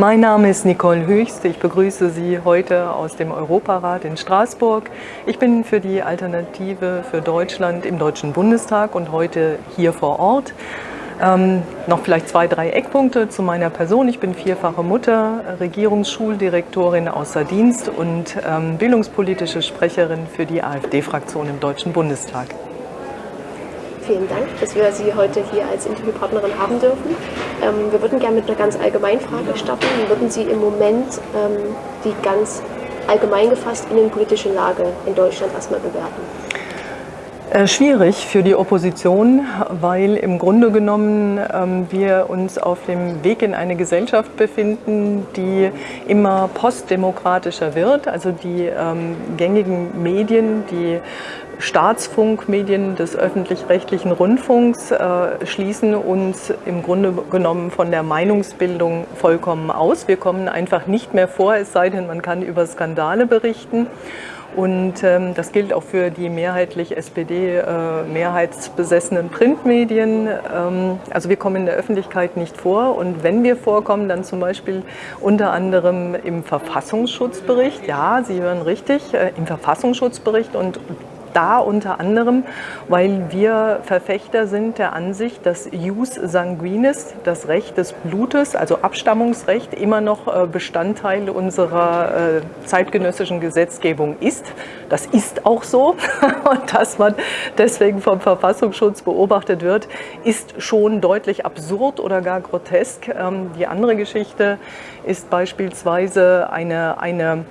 Mein Name ist Nicole Höchst. Ich begrüße Sie heute aus dem Europarat in Straßburg. Ich bin für die Alternative für Deutschland im Deutschen Bundestag und heute hier vor Ort. Ähm, noch vielleicht zwei, drei Eckpunkte zu meiner Person. Ich bin vierfache Mutter, Regierungsschuldirektorin außer Dienst und ähm, bildungspolitische Sprecherin für die AfD-Fraktion im Deutschen Bundestag. Vielen Dank, dass wir Sie heute hier als Interviewpartnerin haben dürfen. Ähm, wir würden gerne mit einer ganz allgemeinen Frage starten. Wie würden Sie im Moment ähm, die ganz allgemein gefasst innenpolitische Lage in Deutschland erstmal bewerten? Äh, schwierig für die Opposition, weil im Grunde genommen ähm, wir uns auf dem Weg in eine Gesellschaft befinden, die immer postdemokratischer wird. Also die ähm, gängigen Medien, die Staatsfunkmedien des öffentlich-rechtlichen Rundfunks äh, schließen uns im Grunde genommen von der Meinungsbildung vollkommen aus. Wir kommen einfach nicht mehr vor, es sei denn, man kann über Skandale berichten. Und ähm, das gilt auch für die mehrheitlich SPD-mehrheitsbesessenen äh, Printmedien. Ähm, also wir kommen in der Öffentlichkeit nicht vor. Und wenn wir vorkommen, dann zum Beispiel unter anderem im Verfassungsschutzbericht. Ja, Sie hören richtig, äh, im Verfassungsschutzbericht. Und da unter anderem, weil wir Verfechter sind der Ansicht, dass Jus Sanguinis, das Recht des Blutes, also Abstammungsrecht, immer noch äh, Bestandteil unserer äh, zeitgenössischen Gesetzgebung ist. Das ist auch so und dass man deswegen vom Verfassungsschutz beobachtet wird, ist schon deutlich absurd oder gar grotesk. Ähm, die andere Geschichte ist beispielsweise eine, eine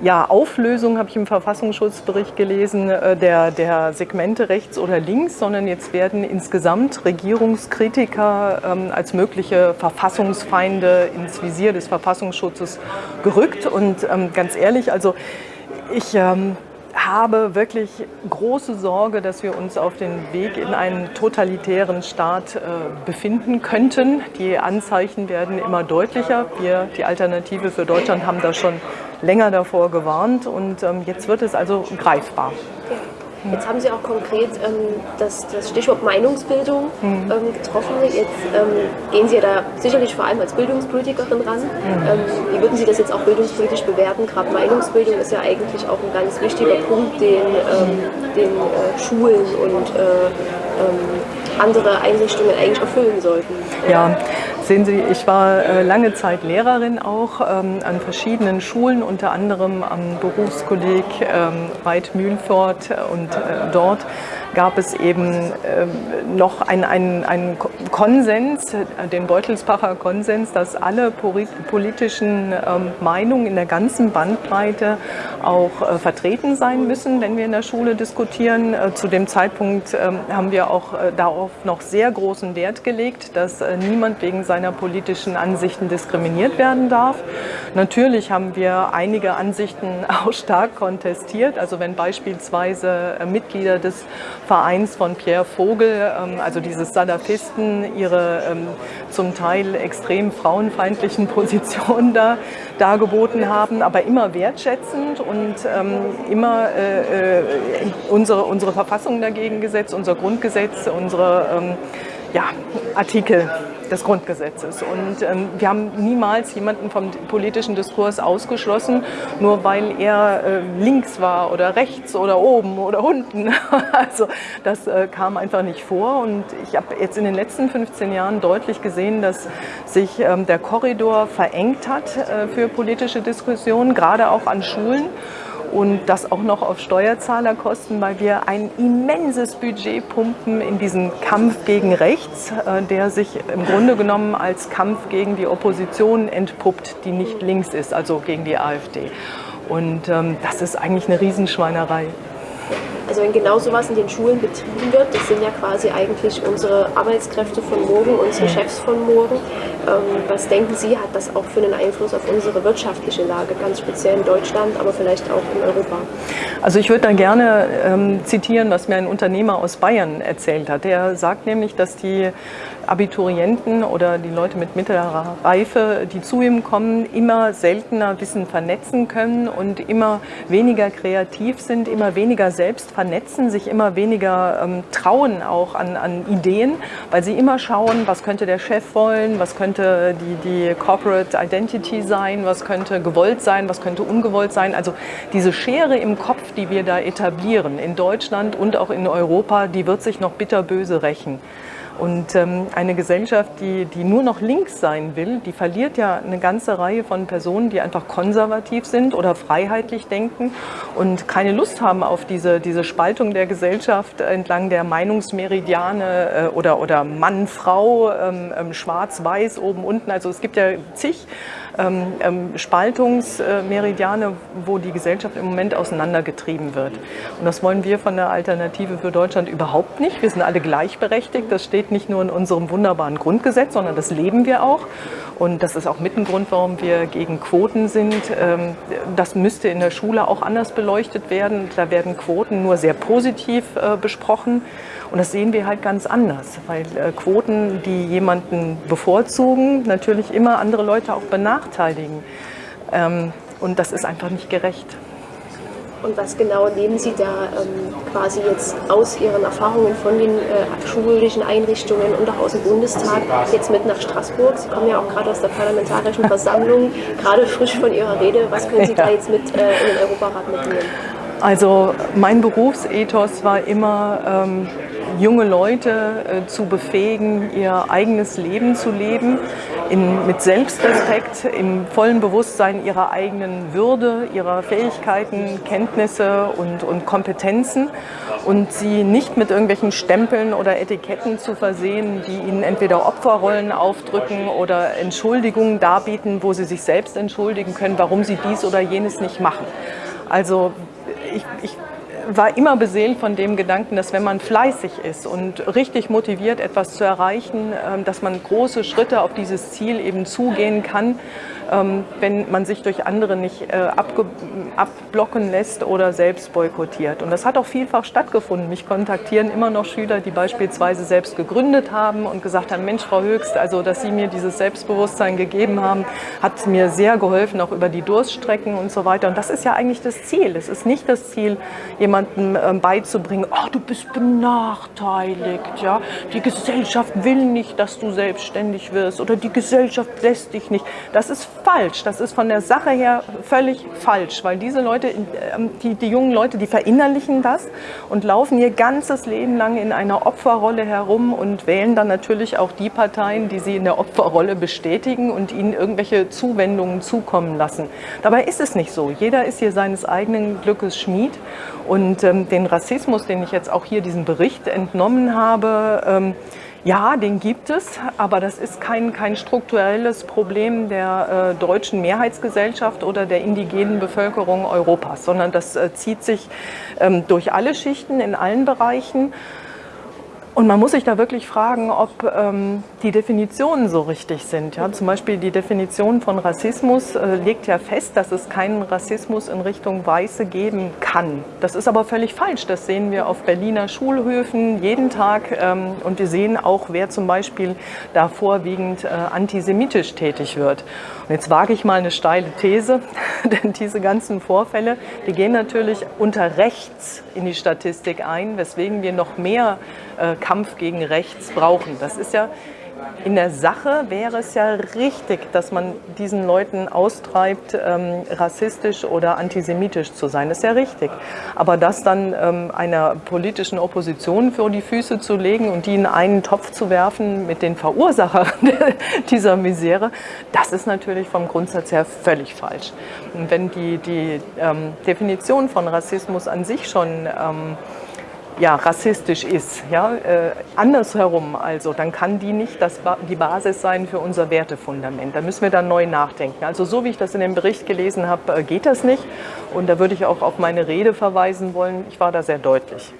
ja, Auflösung habe ich im Verfassungsschutzbericht gelesen, äh, der, der Segmente rechts oder links, sondern jetzt werden insgesamt Regierungskritiker ähm, als mögliche Verfassungsfeinde ins Visier des Verfassungsschutzes gerückt. Und ähm, ganz ehrlich, also ich ähm, habe wirklich große Sorge, dass wir uns auf dem Weg in einen totalitären Staat äh, befinden könnten. Die Anzeichen werden immer deutlicher. Wir, die Alternative für Deutschland, haben da schon länger davor gewarnt und ähm, jetzt wird es also greifbar. Jetzt haben Sie auch konkret ähm, das, das, Stichwort Meinungsbildung mhm. ähm, getroffen. Jetzt ähm, gehen Sie ja da sicherlich vor allem als Bildungspolitikerin ran. Mhm. Ähm, wie würden Sie das jetzt auch bildungspolitisch bewerten? Gerade Meinungsbildung ist ja eigentlich auch ein ganz wichtiger Punkt, den, ähm, den äh, Schulen und äh, ähm, andere Einrichtungen eigentlich erfüllen sollten. Ja, Sehen Sie, ich war äh, lange Zeit Lehrerin auch ähm, an verschiedenen Schulen, unter anderem am Berufskolleg ähm, Reit Mühlfort und äh, dort gab es eben ähm, noch einen ein Konsens, den Beutelsbacher Konsens, dass alle politischen ähm, Meinungen in der ganzen Bandbreite auch äh, vertreten sein müssen, wenn wir in der Schule diskutieren. Äh, zu dem Zeitpunkt ähm, haben wir auch äh, darauf noch sehr großen Wert gelegt, dass niemand wegen seiner politischen Ansichten diskriminiert werden darf. Natürlich haben wir einige Ansichten auch stark kontestiert. Also wenn beispielsweise Mitglieder des Vereins von Pierre Vogel, ähm, also dieses Salafisten, ihre ähm, zum Teil extrem frauenfeindlichen Positionen da dargeboten haben, aber immer wertschätzend und ähm, immer äh, äh, unsere, unsere Verfassung dagegen gesetzt, unser Grundgesetz, unsere ja, Artikel des Grundgesetzes. Und ähm, wir haben niemals jemanden vom politischen Diskurs ausgeschlossen, nur weil er äh, links war oder rechts oder oben oder unten. also das äh, kam einfach nicht vor. Und ich habe jetzt in den letzten 15 Jahren deutlich gesehen, dass sich ähm, der Korridor verengt hat äh, für politische Diskussionen, gerade auch an Schulen und das auch noch auf Steuerzahlerkosten, weil wir ein immenses Budget pumpen in diesen Kampf gegen rechts, äh, der sich im Grunde genommen als Kampf gegen die Opposition entpuppt, die nicht links ist, also gegen die AfD. Und ähm, das ist eigentlich eine Riesenschweinerei. Also wenn genau sowas in den Schulen betrieben wird, das sind ja quasi eigentlich unsere Arbeitskräfte von morgen, unsere Chefs von morgen. Ähm, was denken Sie, hat das auch für einen Einfluss auf unsere wirtschaftliche Lage, ganz speziell in Deutschland, aber vielleicht auch in Europa? Also ich würde da gerne ähm, zitieren, was mir ein Unternehmer aus Bayern erzählt hat. Der sagt nämlich, dass die Abiturienten oder die Leute mit mittlerer Reife, die zu ihm kommen, immer seltener Wissen vernetzen können und immer weniger kreativ sind, immer weniger selbst vernetzen, sich immer weniger ähm, trauen auch an, an Ideen, weil sie immer schauen, was könnte der Chef wollen, was könnte die, die Corporate Identity sein, was könnte gewollt sein, was könnte ungewollt sein. Also diese Schere im Kopf, die wir da etablieren in Deutschland und auch in Europa, die wird sich noch bitterböse rächen. Und ähm, eine Gesellschaft, die, die nur noch links sein will, die verliert ja eine ganze Reihe von Personen, die einfach konservativ sind oder freiheitlich denken und keine Lust haben auf diese, diese Spaltung der Gesellschaft entlang der Meinungsmeridiane äh, oder, oder Mann, Frau, ähm, ähm, schwarz, weiß, oben, unten. Also es gibt ja zig ähm, ähm, Spaltungsmeridiane, wo die Gesellschaft im Moment auseinandergetrieben wird. Und das wollen wir von der Alternative für Deutschland überhaupt nicht. Wir sind alle gleichberechtigt. Das steht nicht nur in unserem wunderbaren Grundgesetz, sondern das leben wir auch. Und das ist auch mit ein Grund, warum wir gegen Quoten sind. Ähm, das müsste in der Schule auch anders beleuchtet werden. Da werden Quoten nur sehr positiv äh, besprochen. Und das sehen wir halt ganz anders, weil äh, Quoten, die jemanden bevorzugen, natürlich immer andere Leute auch benachteiligen. Ähm, und das ist einfach nicht gerecht. Und was genau nehmen Sie da ähm, quasi jetzt aus Ihren Erfahrungen von den äh, schulischen Einrichtungen und auch aus dem Bundestag jetzt mit nach Straßburg? Sie kommen ja auch gerade aus der Parlamentarischen Versammlung, gerade frisch von Ihrer Rede. Was können Sie ja. da jetzt mit äh, in den Europarat mitnehmen? Also mein Berufsethos war immer, ähm, junge Leute äh, zu befähigen, ihr eigenes Leben zu leben, in, mit Selbstrespekt, im vollen Bewusstsein ihrer eigenen Würde, ihrer Fähigkeiten, Kenntnisse und, und Kompetenzen und sie nicht mit irgendwelchen Stempeln oder Etiketten zu versehen, die ihnen entweder Opferrollen aufdrücken oder Entschuldigungen darbieten, wo sie sich selbst entschuldigen können, warum sie dies oder jenes nicht machen. Also ich, ich war immer beseelt von dem Gedanken, dass wenn man fleißig ist und richtig motiviert, etwas zu erreichen, ähm, dass man große Schritte auf dieses Ziel eben zugehen kann wenn man sich durch andere nicht äh, abblocken lässt oder selbst boykottiert. Und das hat auch vielfach stattgefunden. Mich kontaktieren immer noch Schüler, die beispielsweise selbst gegründet haben und gesagt haben, Mensch, Frau Höchst, also dass Sie mir dieses Selbstbewusstsein gegeben haben, hat mir sehr geholfen, auch über die Durststrecken und so weiter. Und das ist ja eigentlich das Ziel. Es ist nicht das Ziel, jemandem ähm, beizubringen, oh, du bist benachteiligt, ja, die Gesellschaft will nicht, dass du selbstständig wirst oder die Gesellschaft lässt dich nicht. Das ist falsch. Das ist von der Sache her völlig falsch, weil diese Leute, ähm, die, die jungen Leute, die verinnerlichen das und laufen ihr ganzes Leben lang in einer Opferrolle herum und wählen dann natürlich auch die Parteien, die sie in der Opferrolle bestätigen und ihnen irgendwelche Zuwendungen zukommen lassen. Dabei ist es nicht so. Jeder ist hier seines eigenen Glückes Schmied und ähm, den Rassismus, den ich jetzt auch hier diesen Bericht entnommen habe, ähm, ja, den gibt es, aber das ist kein, kein strukturelles Problem der äh, deutschen Mehrheitsgesellschaft oder der indigenen Bevölkerung Europas, sondern das äh, zieht sich ähm, durch alle Schichten in allen Bereichen. Und man muss sich da wirklich fragen, ob ähm, die Definitionen so richtig sind. Ja? Zum Beispiel die Definition von Rassismus äh, legt ja fest, dass es keinen Rassismus in Richtung Weiße geben kann. Das ist aber völlig falsch. Das sehen wir auf Berliner Schulhöfen jeden Tag. Ähm, und wir sehen auch, wer zum Beispiel da vorwiegend äh, antisemitisch tätig wird. Und jetzt wage ich mal eine steile These, denn diese ganzen Vorfälle, die gehen natürlich unter rechts in die Statistik ein, weswegen wir noch mehr äh, Kampf gegen rechts brauchen. Das ist ja in der Sache wäre es ja richtig, dass man diesen Leuten austreibt, ähm, rassistisch oder antisemitisch zu sein. Das ist ja richtig. Aber das dann ähm, einer politischen Opposition vor die Füße zu legen und die in einen Topf zu werfen mit den Verursachern dieser Misere, das ist natürlich vom Grundsatz her völlig falsch. Und wenn die, die ähm, Definition von Rassismus an sich schon ähm, ja, rassistisch ist. Ja? Äh, andersherum also, dann kann die nicht das, die Basis sein für unser Wertefundament. Da müssen wir dann neu nachdenken. Also so wie ich das in dem Bericht gelesen habe, äh, geht das nicht. Und da würde ich auch auf meine Rede verweisen wollen. Ich war da sehr deutlich.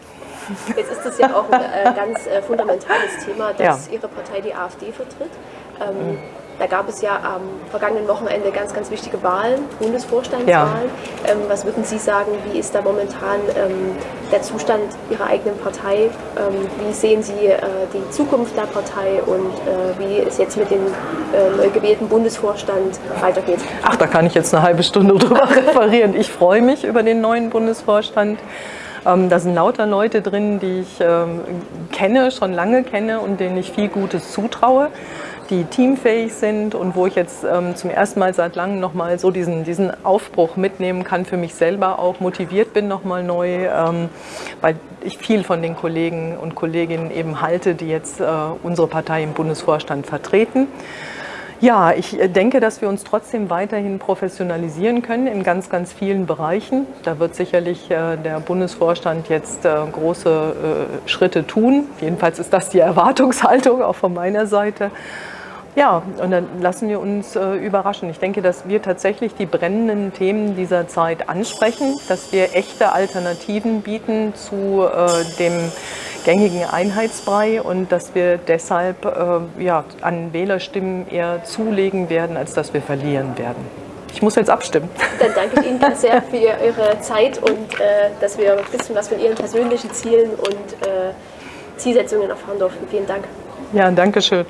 Jetzt ist das ja auch ein äh, ganz äh, fundamentales Thema, dass ja. Ihre Partei die AfD vertritt. Ähm, mhm. Da gab es ja am vergangenen Wochenende ganz, ganz wichtige Wahlen, Bundesvorstandswahlen. Ja. Ähm, was würden Sie sagen, wie ist da momentan ähm, der Zustand Ihrer eigenen Partei? Ähm, wie sehen Sie äh, die Zukunft der Partei und äh, wie es jetzt mit dem äh, neu gewählten Bundesvorstand weitergeht? Ach, da kann ich jetzt eine halbe Stunde drüber referieren. Ich freue mich über den neuen Bundesvorstand. Ähm, da sind lauter Leute drin, die ich ähm, kenne, schon lange kenne und denen ich viel Gutes zutraue die teamfähig sind und wo ich jetzt ähm, zum ersten Mal seit langem nochmal so diesen, diesen Aufbruch mitnehmen kann, für mich selber auch motiviert bin nochmal neu, ähm, weil ich viel von den Kollegen und Kolleginnen eben halte, die jetzt äh, unsere Partei im Bundesvorstand vertreten. Ja, ich äh, denke, dass wir uns trotzdem weiterhin professionalisieren können in ganz, ganz vielen Bereichen. Da wird sicherlich äh, der Bundesvorstand jetzt äh, große Schritte tun. Jedenfalls ist das die Erwartungshaltung auch von meiner Seite. Ja, und dann lassen wir uns äh, überraschen. Ich denke, dass wir tatsächlich die brennenden Themen dieser Zeit ansprechen, dass wir echte Alternativen bieten zu äh, dem gängigen Einheitsbrei und dass wir deshalb äh, ja, an Wählerstimmen eher zulegen werden, als dass wir verlieren werden. Ich muss jetzt abstimmen. Dann danke ich Ihnen ganz sehr für Ihre Zeit und äh, dass wir ein bisschen was von Ihren persönlichen Zielen und äh, Zielsetzungen erfahren durften. Vielen Dank. Ja, danke schön.